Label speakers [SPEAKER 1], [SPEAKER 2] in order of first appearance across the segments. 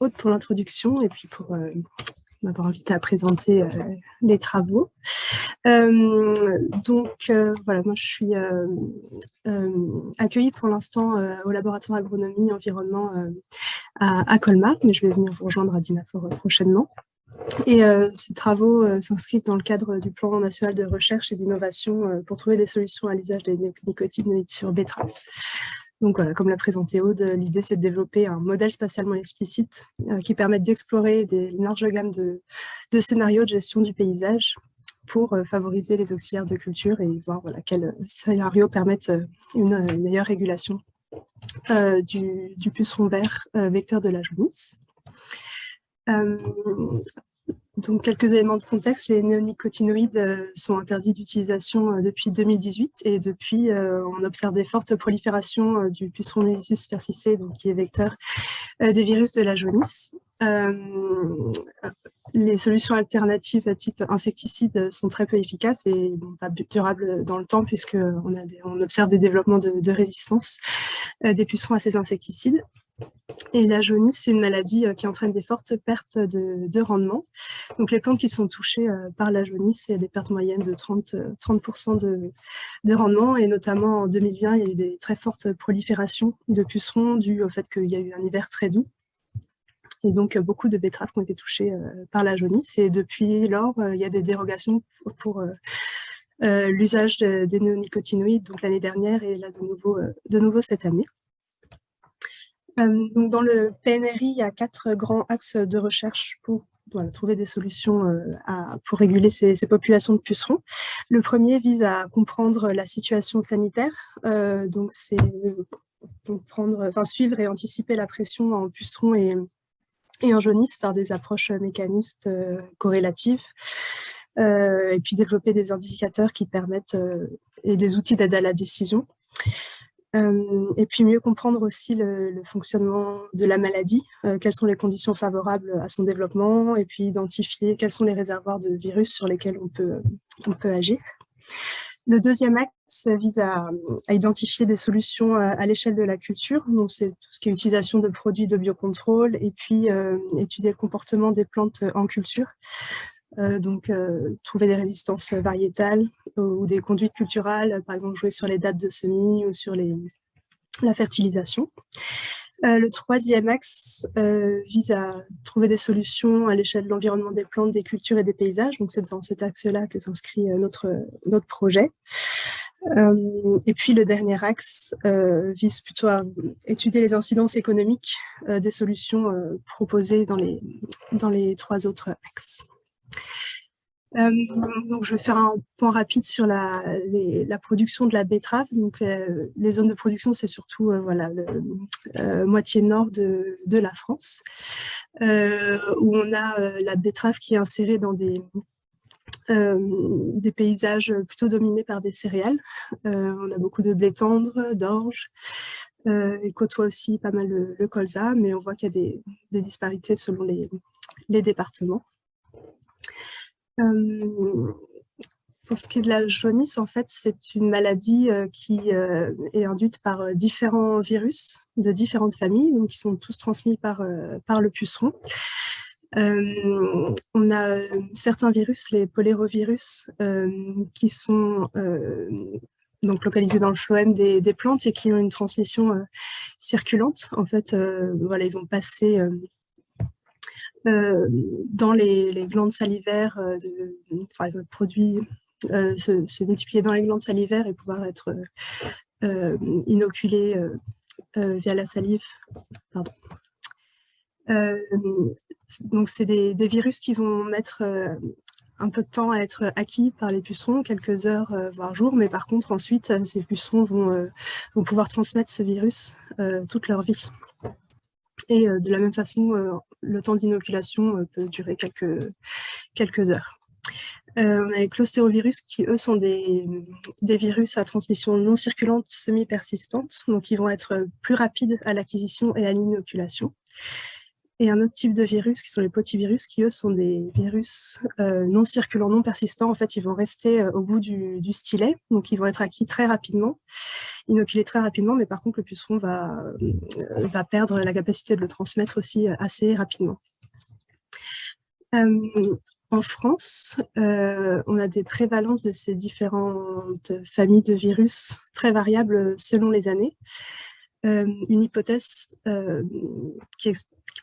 [SPEAKER 1] Aude pour l'introduction et puis pour m'avoir invité à présenter euh, les travaux. Euh, donc euh, voilà, moi je suis accueillie pour l'instant au laboratoire agronomie environnement à, Colmar, mais je vais venir vous rejoindre à Dinafor prochainement. Et ces travaux s'inscrivent dans le cadre du plan national de recherche et d'innovation pour trouver des solutions à l'usage des nicotinoïdes sur betterave. Donc voilà, comme l'a présenté Aude, l'idée c'est de développer un modèle spatialement explicite euh, qui permette d'explorer des larges gammes de, scénarios de gestion du paysage pour euh, favoriser les auxiliaires de culture et voir voilà, quels scénarios permettent euh, une, meilleure régulation du, du, puceron vert vecteur de la jaunisse. Donc, quelques éléments de contexte, les néonicotinoïdes euh, sont interdits d'utilisation euh, depuis 2018 et depuis, euh, on observe des fortes proliférations du puceron Mylisus persicé, donc qui est vecteur des virus de la jaunisse. les solutions alternatives type insecticides sont très peu efficaces et pas durables dans le temps puisqu'on on observe des développements de résistance des pucerons à ces insecticides. Et la jaunisse, c'est une maladie euh, qui entraîne des fortes pertes de, rendement. Donc les plantes qui sont touchées euh, par la jaunisse, il y a des pertes moyennes de 30, 30 euh, de, rendement. Et notamment en 2020, il y a eu des très fortes proliférations de pucerons dues au fait qu'il y a eu un hiver très doux. Et donc, beaucoup de betteraves ont été touchées par la jaunisse. Et depuis lors, il y a des dérogations pour, l'usage des néonicotinoïdes, donc l'année dernière et là de nouveau, de nouveau cette année. Euh, donc dans le PNRI, il y a quatre grands axes de recherche pour trouver des solutions euh, pour réguler ces, populations de pucerons. Le premier vise à comprendre la situation sanitaire, euh, donc c'est suivre et anticiper la pression en pucerons et, et en jaunisse par des approches mécanistes corrélatives, et puis développer des indicateurs qui permettent et des outils d'aide à la décision. Et puis mieux comprendre aussi le, fonctionnement de la maladie, euh, quelles sont les conditions favorables à son développement, et puis identifier quels sont les réservoirs de virus sur lesquels on peut, on peut agir. Le deuxième axe vise à, identifier des solutions à, l'échelle de la culture, donc c'est tout ce qui est utilisation de produits de biocontrôle, et puis euh, étudier le comportement des plantes en culture. Euh, donc euh, trouver des résistances variétales ou des conduites culturelles, par exemple jouer sur les dates de semis ou sur la fertilisation. Euh, le troisième axe vise à trouver des solutions à l'échelle de l'environnement des plantes, des cultures et des paysages. Donc c'est dans cet axe-là que s'inscrit notre, projet. et puis le dernier axe vise plutôt à étudier les incidences économiques des solutions proposées dans les trois autres axes. Euh, donc, je vais faire un point rapide sur la, production de la betterave. Donc, euh, les zones de production, c'est surtout euh, voilà, le, moitié nord de, la France, où on a la betterave qui est insérée dans des, paysages plutôt dominés par des céréales. on a beaucoup de blé tendre, d'orge, et côtoie aussi pas mal le, colza, mais on voit qu'il y a des, disparités selon les départements. Pour ce qui est de la jaunisse, en fait, c'est une maladie qui est induite par différents virus de différentes familles, donc qui sont tous transmis par, par le puceron. on a certains virus, les polérovirus, qui sont donc localisés dans le phloème des, des, plantes et qui ont une transmission circulante. En fait, voilà, ils vont passer dans les, glandes salivaires, euh, de, enfin, produit euh, se, multiplier dans les glandes salivaires et pouvoir être inoculé via la salive. Pardon. donc, c'est des, virus qui vont mettre un peu de temps à être acquis par les pucerons, quelques heures, voire jours, mais par contre, ensuite, ces pucerons vont, vont pouvoir transmettre ce virus toute leur vie. Et de la même façon, le temps d'inoculation euh, peut durer quelques, quelques heures. Euh, on a les clostérovirus qui, eux, sont des, des, virus à transmission non circulante semi-persistante, donc ils vont être plus rapides à l'acquisition et à l'inoculation. Et un autre type de virus qui sont les potivirus, qui eux sont des virus euh, non circulants, non persistants. En fait, ils vont rester euh, au bout du, stylet, donc ils vont être acquis très rapidement, inoculés très rapidement, mais par contre le puceron va, euh, va perdre la capacité de le transmettre aussi assez rapidement. en France, on a des prévalences de ces différentes familles de virus très variables selon les années. une hypothèse qui,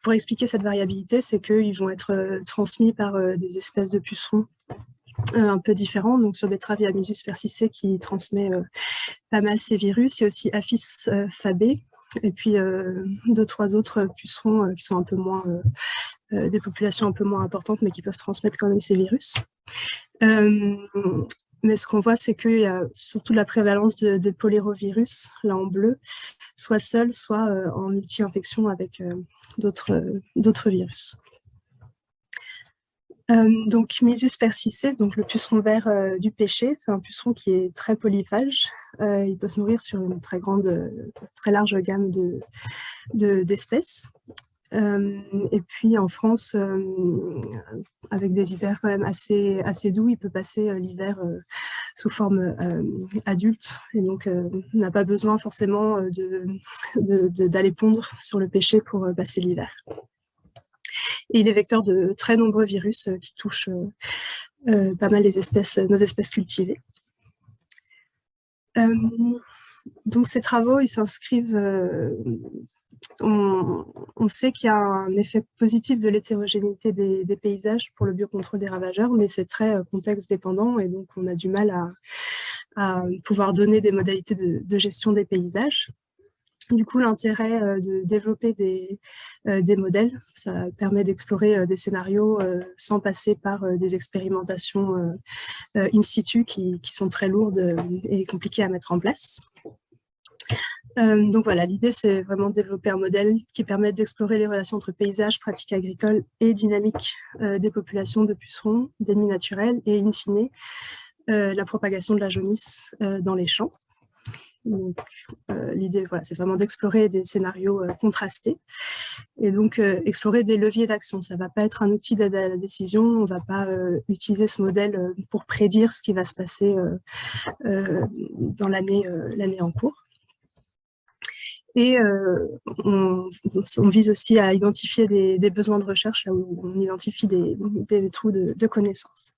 [SPEAKER 1] pour expliquer cette variabilité, c'est qu'ils vont être euh, transmis par euh, des espèces de pucerons euh, un peu différents. Donc sur betterave, il persicé qui transmet pas mal ces virus. Il y a aussi Apis fabé et puis deux, trois autres pucerons qui sont un peu moins, des populations un peu moins importantes, mais qui peuvent transmettre quand même ces virus. Mais ce qu'on voit, c'est qu'il y a surtout la prévalence de, de, polyrovirus, là en bleu, soit seul, soit euh, en multi-infection avec euh, d'autres virus. Euh, donc, Misus persicé, donc le puceron vert du pêcher, c'est un puceron qui est très polyphage. il peut se nourrir sur une très grande, très large gamme d'espèces. Euh, et puis en France, euh, avec des hivers quand même assez, assez doux, il peut passer euh, l'hiver sous forme adulte et donc n'a pas besoin forcément d'aller de, pondre sur le pêcher pour passer l'hiver. Et il est vecteur de très nombreux virus qui touchent pas mal les espèces, nos espèces cultivées. donc ces travaux, ils s'inscrivent on, sait qu'il y a un effet positif de l'hétérogénéité des, paysages pour le biocontrôle des ravageurs, mais c'est très euh, contexte dépendant et donc on a du mal à, pouvoir donner des modalités de, gestion des paysages. Du coup, l'intérêt euh, de développer des, euh, des, modèles, ça permet d'explorer des scénarios sans passer par des expérimentations in situ qui, sont très lourdes et compliquées à mettre en place. Euh, donc voilà, l'idée c'est vraiment de développer un modèle qui permette d'explorer les relations entre paysages, pratiques agricoles et dynamiques euh, des populations de pucerons, d'ennemis naturels et in fine euh, la propagation de la jaunisse dans les champs. Donc l'idée voilà, c'est vraiment d'explorer des scénarios contrastés et donc explorer des leviers d'action. Ça ne va pas être un outil d'aide à la décision, on ne va pas utiliser ce modèle pour prédire ce qui va se passer dans l'année en cours. Et euh, on, vise aussi à identifier des, besoins de recherche, où on identifie des, trous de, connaissances.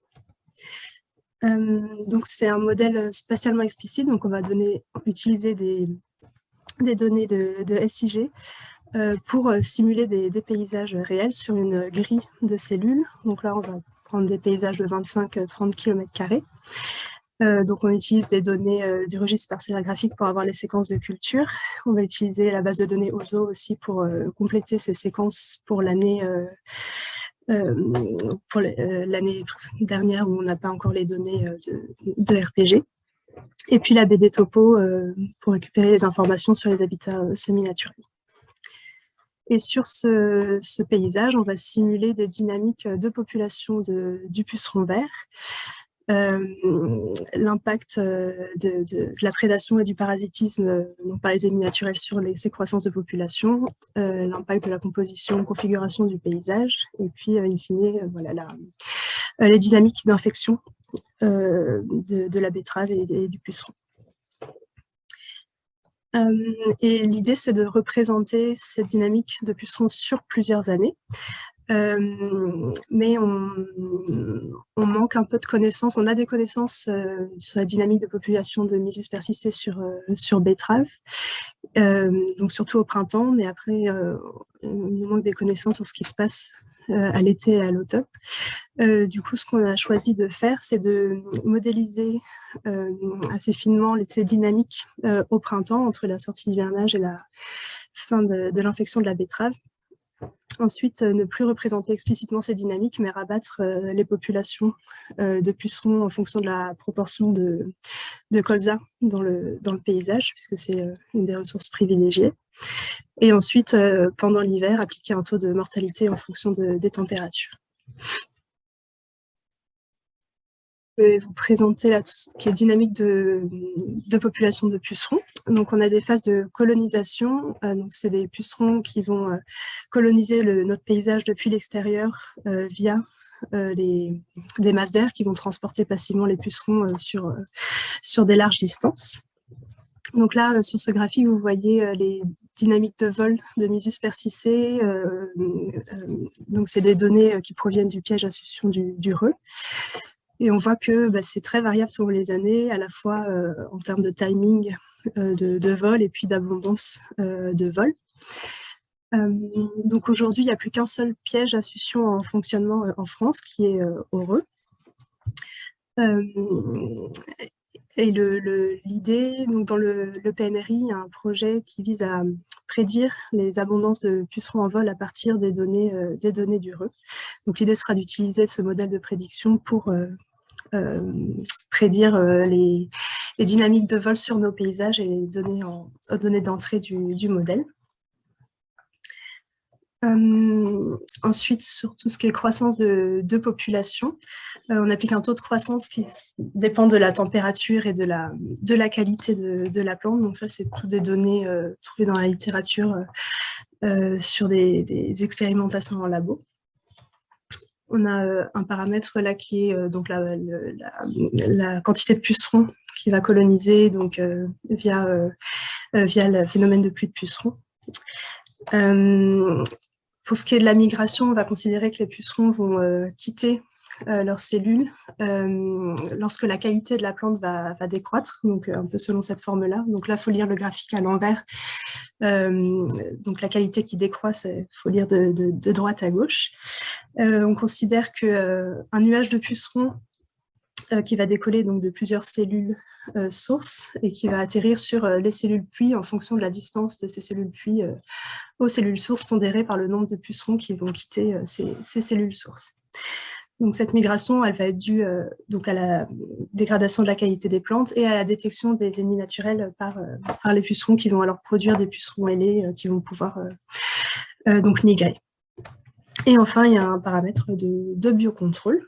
[SPEAKER 1] Euh, donc c'est un modèle spatialement explicite, donc on va utiliser des, données de, SIG euh, pour simuler des, paysages réels sur une grille de cellules. Donc là, on va prendre des paysages de 25-30 km euh, donc on utilise des données euh, du registre parcellaire graphique pour avoir les séquences de culture. On va utiliser la base de données OZO aussi pour euh, compléter ces séquences pour l'année pour l'année dernière où on n'a pas encore les données de, RPG. Et puis la BD Topo pour récupérer les informations sur les habitats semi-naturels. Et sur ce, ce, paysage, on va simuler des dynamiques de population de, du puceron vert l'impact euh, de, la prédation et du parasitisme euh, par les ennemis naturels sur les, ces croissances de population, l'impact de la composition, configuration du paysage, et puis, in fine, voilà, les dynamiques d'infection de, la betterave et, et du puceron. et l'idée, c'est de représenter cette dynamique de puceron sur plusieurs années, euh, mais on, manque un peu de connaissances. On a des connaissances euh, sur la dynamique de population de Misus persistée sur, euh, sur betterave, donc surtout au printemps, mais après, il nous manque des connaissances sur ce qui se passe à l'été et à l'automne. du coup, ce qu'on a choisi de faire, c'est de modéliser assez finement ces dynamiques au printemps, entre la sortie d'hivernage et la fin de l'infection de la betterave, Ensuite, euh, ne plus représenter explicitement ces dynamiques, mais rabattre euh, les populations euh, de pucerons en fonction de la proportion de, colza dans le, dans le paysage, puisque c'est une des ressources privilégiées. Et ensuite, pendant l'hiver, appliquer un taux de mortalité en fonction des températures. Vais vous présenter là dynamique de, population de pucerons. Donc, on a des phases de colonisation. donc, c'est des pucerons qui vont coloniser le, notre paysage depuis l'extérieur via les, des masses d'air qui vont transporter passivement les pucerons sur, des larges distances. Donc là, euh, sur ce graphique, vous voyez euh, les dynamiques de vol de Misus persicé. Euh, donc, c'est des données qui proviennent du piège à succion du, du. Et on voit que bah, c'est très variable selon les années, à la fois en termes de timing de, vol et puis d'abondance de vol. donc aujourd'hui, il n'y a plus qu'un seul piège à succion en fonctionnement en France, qui est Heureux. Et l'idée, dans le, PNRI, il y a un projet qui vise à prédire les abondances de pucerons en vol à partir des données, euh, des données du RE. Donc l'idée sera d'utiliser ce modèle de prédiction pour euh, euh, prédire les, dynamiques de vol sur nos paysages et les données, données d'entrée du, modèle. Euh, ensuite, sur tout ce qui est croissance de, population, euh, on applique un taux de croissance qui dépend de la température et de la, qualité de, la plante. Donc ça, c'est toutes des données euh, trouvées dans la littérature sur des, expérimentations en labo. On a un paramètre là qui est donc la, quantité de pucerons qui va coloniser donc, via, via le phénomène de pluie de pucerons. Pour ce qui est de la migration, on va considérer que les pucerons vont euh, quitter euh, leurs cellules euh, lorsque la qualité de la plante va, décroître, donc un peu selon cette forme-là. Donc là, il faut lire le graphique à l'envers. donc la qualité qui décroît, il faut lire de, de, droite à gauche. on considère qu'un nuage de pucerons euh, qui va décoller donc de plusieurs cellules euh, sources et qui va atterrir sur euh, les cellules puits en fonction de la distance de ces cellules puits aux cellules sources pondérées par le nombre de pucerons qui vont quitter ces, cellules sources. Donc cette migration, elle va être due donc à la dégradation de la qualité des plantes et à la détection des ennemis naturels par, par les pucerons qui vont alors produire des pucerons ailés qui vont pouvoir donc migrer. Et enfin, il y a un paramètre de, de biocontrôle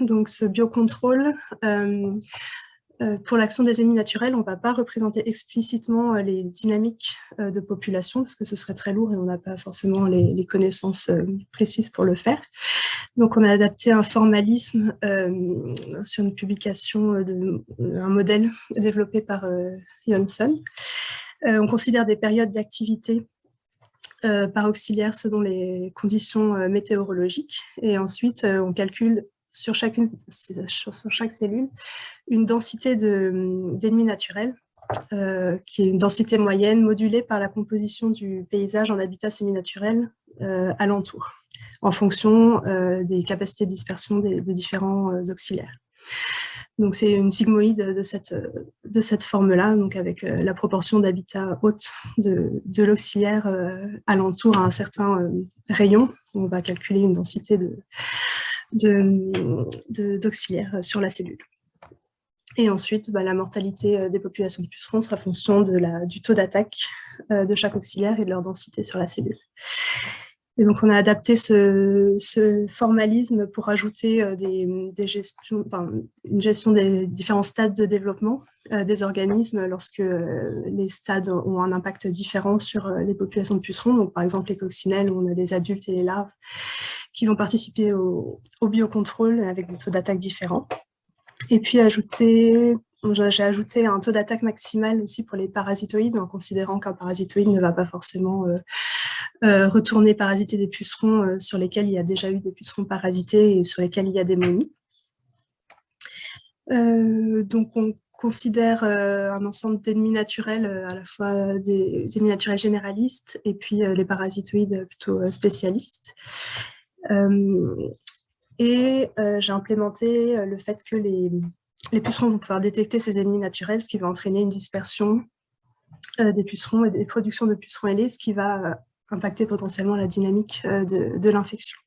[SPEAKER 1] donc ce biocontrôle, euh, euh, pour l'action des ennemis naturels, on ne va pas représenter explicitement euh, les dynamiques de population parce que ce serait très lourd et on n'a pas forcément les, connaissances précises pour le faire. Donc on a adapté un formalisme sur une publication d'un modèle développé par Johnson. on considère des périodes d'activité par auxiliaire selon les conditions météorologiques et ensuite on calcule sur, chacune, sur chaque cellule une densité d'ennemis naturels, euh, qui est une densité moyenne modulée par la composition du paysage en habitat semi-naturel euh, alentour, en fonction euh, des capacités de dispersion des, différents auxiliaires. Donc c'est une sigmoïde de cette, de cette forme-là, donc avec la proportion d'habitat haute de, de l'auxiliaire alentour à un certain rayon. On va calculer une densité de, d'auxiliaires de, sur la cellule. Et ensuite, bah, la mortalité euh, des populations de pucerons sera fonction du taux d'attaque euh, de chaque auxiliaire et de leur densité sur la cellule. Et donc, on a adapté ce, formalisme pour ajouter euh, des, des, une gestion des différents stades de développement des organismes lorsque les stades ont un impact différent sur les populations de pucerons. Donc, par exemple, les coccinelles, on a les adultes et les larves qui vont participer au, biocontrôle avec des taux d'attaque différents. Et puis ajouter, j'ai ajouté un taux d'attaque maximal aussi pour les parasitoïdes, en considérant qu'un parasitoïde ne va pas forcément euh, euh, retourner parasiter des pucerons euh, sur lesquels il y a déjà eu des pucerons parasités et sur lesquels il y a des momies. donc on considère un ensemble d'ennemis naturels, à la fois des ennemis naturels généralistes et puis les parasitoïdes plutôt spécialistes. Et j'ai implémenté le fait que les, les pucerons vont pouvoir détecter ces ennemis naturels, ce qui va entraîner une dispersion des pucerons et des productions de pucerons ailés, ce qui va impacter potentiellement la dynamique de, l'infection.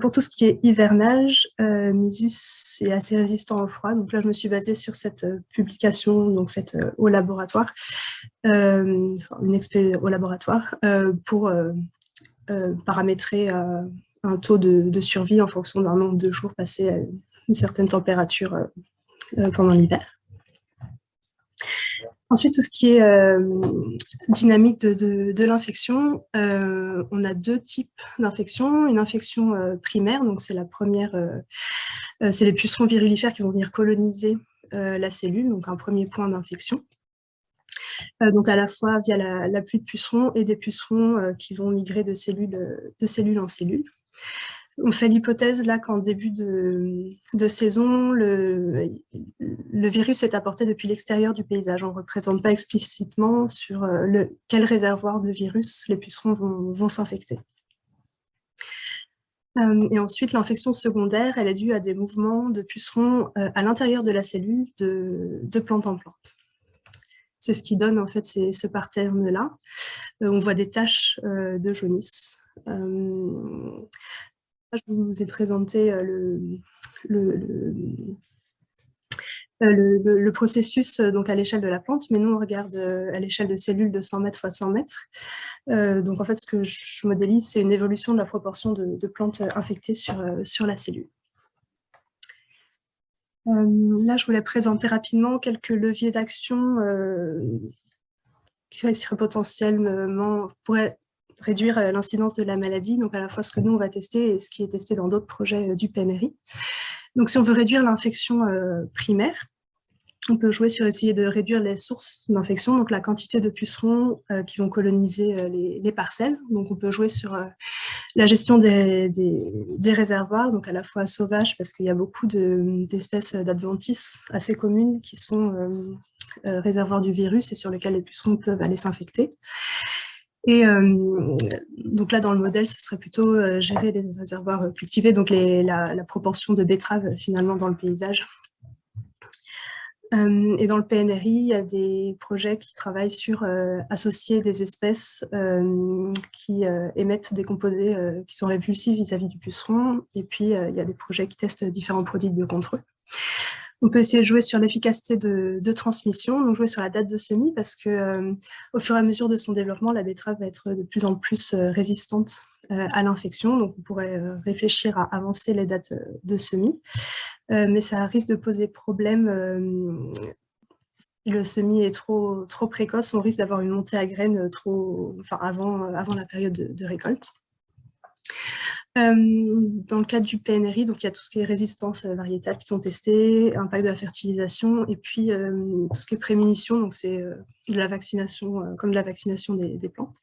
[SPEAKER 1] Pour tout ce qui est hivernage, Misus est assez résistant au froid. Donc là, je me suis basée sur cette publication donc faite au laboratoire, une expérience au laboratoire, pour euh, paramétrer euh, un taux de, survie en fonction d'un nombre de jours passés une certaine température pendant l'hiver. Ensuite, tout ce qui est dynamique de, l'infection, on a deux types d'infections. Une infection primaire, donc c'est la première, c'est les pucerons virulifères qui vont venir coloniser la cellule, donc un premier point d'infection. donc à la fois via la, pluie de pucerons et des pucerons qui vont migrer de cellule en cellule. On fait l'hypothèse là qu'en début de, saison, le, virus est apporté depuis l'extérieur du paysage. On ne représente pas explicitement sur euh, quel réservoir de virus les pucerons vont, s'infecter. Euh, et ensuite, l'infection secondaire, elle est due à des mouvements de pucerons euh, à l'intérieur de la cellule de, plante en plante. C'est ce qui donne en fait ce pattern-là. on voit des taches de jaunisse je vous ai présenté euh, euh, le, processus euh, donc à l'échelle de la plante, mais nous on regarde à l'échelle de cellules de 100 mètres x 100 mètres. donc en fait ce que je modélise c'est une évolution de la proportion de, plantes infectées sur, la cellule. là je voulais présenter rapidement quelques leviers d'action qui seraient potentiellement, pourraient réduire euh, l'incidence de la maladie, donc à la fois ce que nous on va tester et ce qui est testé dans d'autres projets euh, du PNRI. Donc si on veut réduire l'infection euh, primaire, on peut jouer sur essayer de réduire les sources d'infection, donc la quantité de pucerons qui vont coloniser les, parcelles. Donc on peut jouer sur la gestion des, réservoirs, donc à la fois sauvages, parce qu'il y a beaucoup d'espèces d'adventices assez communes qui sont réservoirs du virus et sur lesquels les pucerons peuvent aller s'infecter. Et euh, donc là, dans le modèle, ce serait plutôt euh, gérer les réservoirs euh, cultivés, donc la, proportion de betteraves finalement dans le paysage. et dans le PNRI, il y a des projets qui travaillent sur associer des espèces qui émettent des composés qui sont répulsifs vis-à-vis du puceron. Et puis, il y a des projets qui testent différents produits de biocontrôle. On peut essayer de jouer sur l'efficacité de, transmission, donc jouer sur la date de semis, parce que euh, au fur et à mesure de son développement, la betterave va être de plus en plus euh, résistante euh, à l'infection. Donc on pourrait réfléchir à avancer les dates de semis, mais ça risque de poser problème si le semis est trop, précoce, on risque d'avoir une montée à graines trop, avant la période de récolte. Euh, dans le cadre du PNRI, donc il y a tout ce qui est résistance euh, variétale qui sont testées, impact de la fertilisation, et puis euh, tout ce qui est prémunition, donc c'est de la vaccination, comme de la vaccination des, plantes.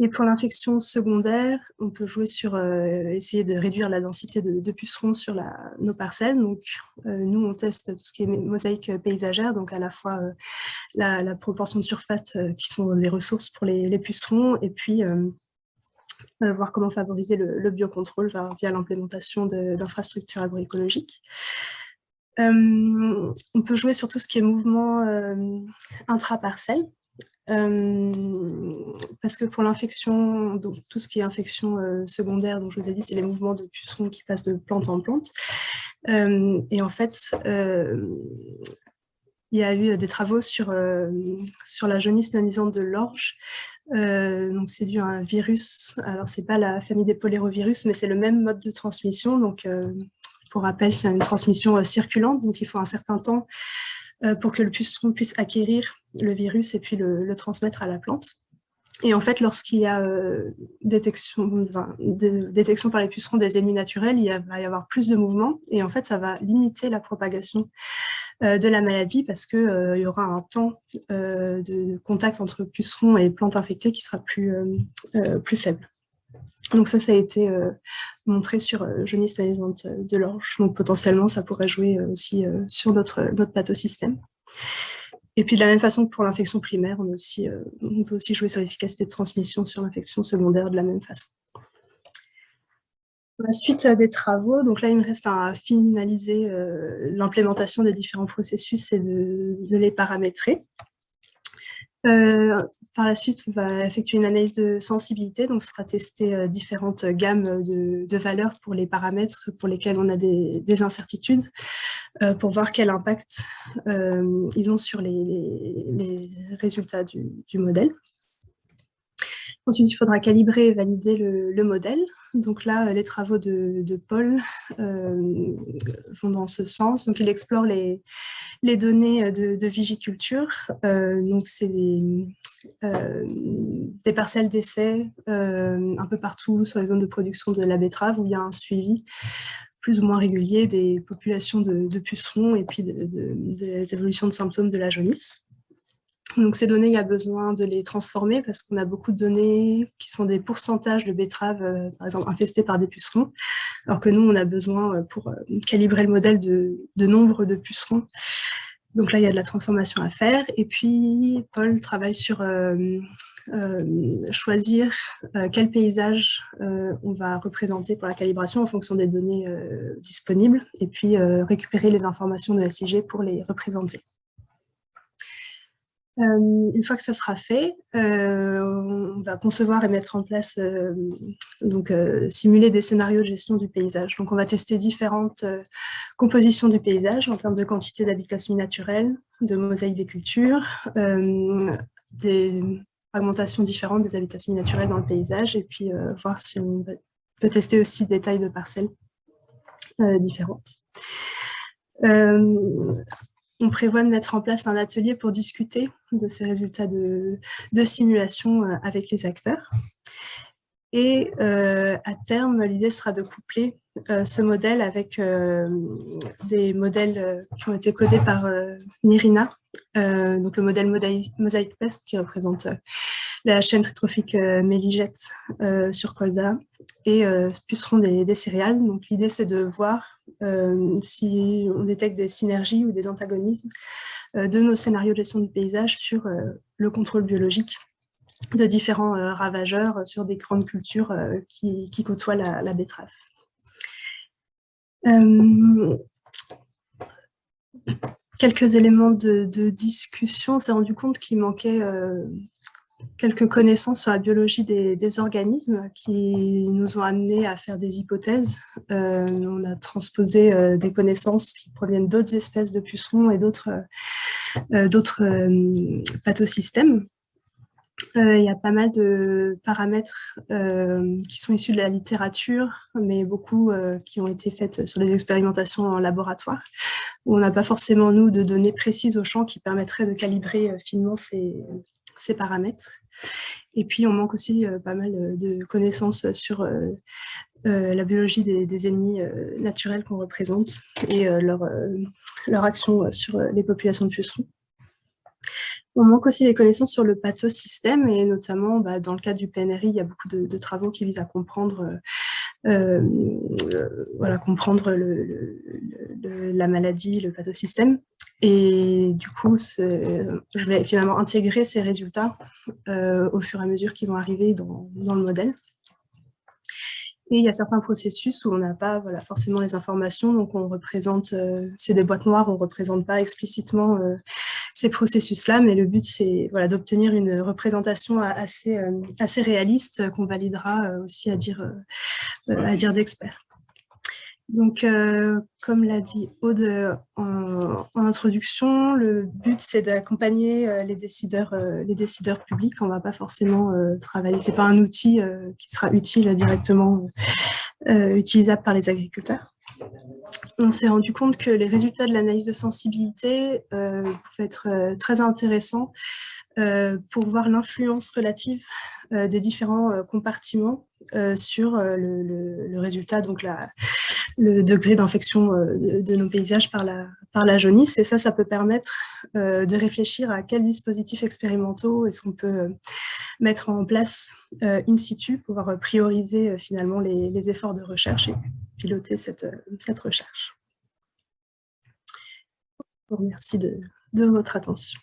[SPEAKER 1] Et pour l'infection secondaire, on peut jouer sur essayer de réduire la densité de, pucerons sur nos parcelles. Donc, nous, on teste tout ce qui est mosaïque paysagère, donc à la fois la, proportion de surface qui sont des ressources pour les, les pucerons, et puis voir comment favoriser le, biocontrôle via, l'implémentation d'infrastructures agroécologiques. Euh, on peut jouer sur tout ce qui est mouvement euh, intra-parcelle, parce que pour l'infection, donc tout ce qui est infection secondaire, dont je vous ai dit, c'est les mouvements de pucerons qui passent de plante en plante. et en fait, il y a eu des travaux sur, sur la jaunisse nanisante de l'orge, euh, c'est dû à un virus. Alors c'est pas la famille des polérovirus, mais c'est le même mode de transmission. Donc euh, pour rappel, c'est une transmission euh, circulante, donc il faut un certain temps pour que le puceron puisse acquérir le virus et puis le, transmettre à la plante. Et en fait, lorsqu'il y a détection, détection par les pucerons des ennemis naturels, il va y avoir plus de mouvements et en fait, ça va limiter la propagation euh, de la maladie parce qu'il euh, y aura un temps euh, de contact entre pucerons et plantes infectées qui sera plus, plus faible. Donc ça, ça a été montré sur jaunisse de l'orge. Donc potentiellement, ça pourrait jouer aussi sur notre, notre pathosystème. Et puis de la même façon que pour l'infection primaire, on, aussi, on peut aussi jouer sur l'efficacité de transmission sur l'infection secondaire de la même façon. La suite des travaux, donc là il me reste à finaliser euh, l'implémentation des différents processus et de, les paramétrer. Euh, par la suite, on va effectuer une analyse de sensibilité, donc ce sera tester euh, différentes gammes de, valeurs pour les paramètres pour lesquels on a des, incertitudes, pour voir quel impact ils ont sur les, résultats du modèle. Ensuite, il faudra calibrer et valider le, modèle. Donc là, les travaux de, Paul euh, vont dans ce sens. Donc, il explore les, données de, vigiculture. Euh, donc, c'est des, euh, des, parcelles d'essai un peu partout sur les zones de production de la betterave où il y a un suivi plus ou moins régulier des populations de, pucerons et puis des évolutions de symptômes de la jaunisse. Donc ces données, il y a besoin de les transformer parce qu'on a beaucoup de données qui sont des pourcentages de betteraves, euh, par exemple, infestées par des pucerons, alors que nous, on a besoin, euh, pour euh, calibrer le modèle, de, nombre de pucerons. Donc là, il y a de la transformation à faire. Et puis, Paul travaille sur choisir quel paysage on va représenter pour la calibration en fonction des données disponibles, et puis récupérer les informations de la SIG pour les représenter. Euh, une fois que ça sera fait, euh, on va concevoir et mettre en place, euh, donc simuler des scénarios de gestion du paysage. Donc on va tester différentes compositions du paysage en termes de quantité d'habitats semi-naturels, de mosaïque des cultures, des fragmentations différentes des habitats semi-naturels dans le paysage, et puis voir si on peut tester aussi des tailles de parcelles différentes on prévoit de mettre en place un atelier pour discuter de ces résultats de, simulation euh, avec les acteurs. Et euh, à terme, l'idée sera de coupler euh, ce modèle avec des modèles qui ont été codés par Nirina, donc le modèle Mosaic Pest qui représente la chaîne tritrophique Méligette sur colza et pucerons des, céréales. Donc l'idée c'est de voir euh, si on détecte des synergies ou des antagonismes euh, de nos scénarios de gestion du paysage sur euh, le contrôle biologique de différents ravageurs sur des grandes cultures qui, côtoient la, betterave. quelques éléments de, de discussion, on s'est rendu compte qu'il manquait quelques connaissances sur la biologie des, organismes qui nous ont amenés à faire des hypothèses. Euh, on a transposé euh, des connaissances qui proviennent d'autres espèces de pucerons et d'autres euh, pathosystèmes. Il y a pas mal de paramètres qui sont issus de la littérature, mais beaucoup qui ont été faites sur des expérimentations en laboratoire, où on n'a pas forcément, nous, de données précises au champ qui permettraient de calibrer finement ces, ces paramètres. Et puis, on manque aussi euh, pas mal euh, de connaissances sur euh, la biologie des, ennemis naturels qu'on représente et leur, leur action sur les populations de pucerons. On manque aussi des connaissances sur le pathosystème et notamment bah, dans le cadre du PNRI, il y a beaucoup de, travaux qui visent à comprendre, voilà, comprendre la maladie, le pathosystème. Et du coup, je vais finalement intégrer ces résultats euh, au fur et à mesure qu'ils vont arriver dans, le modèle. Et il y a certains processus où on n'a pas forcément les informations, donc on représente, euh, c'est des boîtes noires, on ne représente pas explicitement euh, ces processus-là, mais le but c'est d'obtenir une représentation assez, assez réaliste qu'on validera aussi à dire, à dire d'experts. Donc, euh, comme l'a dit Aude en, introduction, le but c'est d'accompagner euh, les décideurs, euh, les décideurs publics. On ne va pas forcément travailler, c'est pas un outil qui sera utile directement utilisable par les agriculteurs. On s'est rendu compte que les résultats de l'analyse de sensibilité pouvaient être très intéressants pour voir l'influence relative des différents compartiments sur le, résultat, donc le degré d'infection euh, de, nos paysages par la, jaunisse. Et ça, ça peut permettre euh, de réfléchir à quels dispositifs expérimentaux est-ce qu'on peut euh, mettre en place in situ pour pouvoir prioriser finalement les, efforts de recherche et piloter cette, recherche. Merci de, de votre attention.